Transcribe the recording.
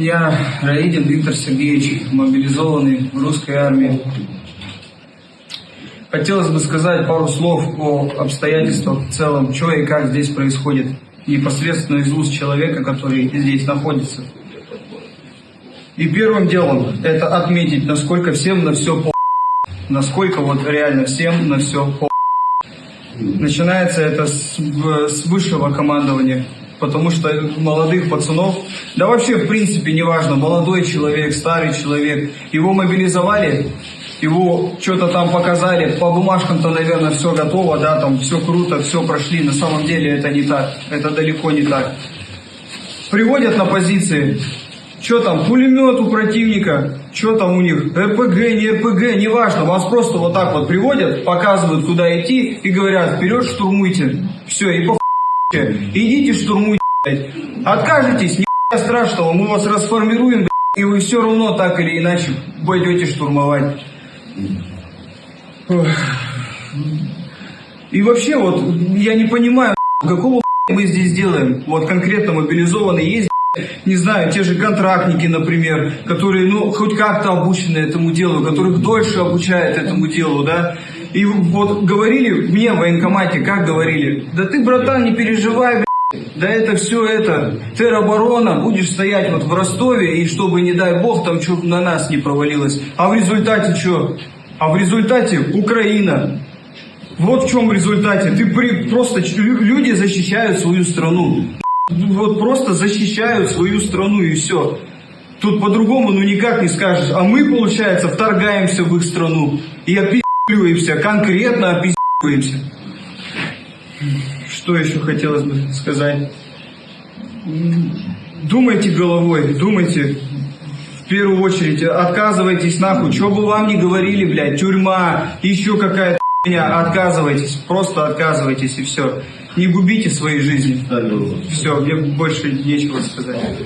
Я Раидин Виктор Сергеевич, мобилизованный в русской армии. Хотелось бы сказать пару слов о обстоятельствах в целом, что и как здесь происходит, непосредственно из уст человека, который здесь находится. И первым делом это отметить, насколько всем на все по насколько вот реально всем на все по Начинается это с, с высшего командования, потому что молодых пацанов, да вообще в принципе неважно, молодой человек, старый человек, его мобилизовали, его что-то там показали, по бумажкам-то, наверное, все готово, да, там все круто, все прошли, на самом деле это не так, это далеко не так. Приводят на позиции, что там, пулемет у противника, что там у них, РПГ, не РПГ, неважно, вас просто вот так вот приводят, показывают, куда идти и говорят, вперед штурмуйте. Все, и по. Идите штурмуйте. Откажетесь, не страшного, мы вас расформируем, и вы все равно так или иначе пойдете штурмовать. И вообще вот, я не понимаю, какого мы здесь делаем, вот конкретно мобилизованные есть не знаю, те же контрактники, например, которые, ну, хоть как-то обучены этому делу, которых дольше обучают этому делу, да. И вот говорили мне в военкомате, как говорили, да ты, братан, не переживай, бля, да это все это, тероборона, будешь стоять вот в Ростове, и чтобы, не дай бог, там что на нас не провалилось. А в результате что? А в результате Украина. Вот в чем результате. Ты при, просто люди защищают свою страну. Ну, Вот просто защищают свою страну и все. Тут по-другому ну никак не скажешь. А мы, получается, вторгаемся в их страну и опиздиваемся, конкретно опиздиваемся. Что еще хотелось бы сказать? Думайте головой, думайте. В первую очередь, отказывайтесь нахуй. Что бы вам ни говорили, блядь, тюрьма, еще какая-то хуйня, отказывайтесь. Просто отказывайтесь и все. Не губите свои жизни. Все, мне больше нечего сказать.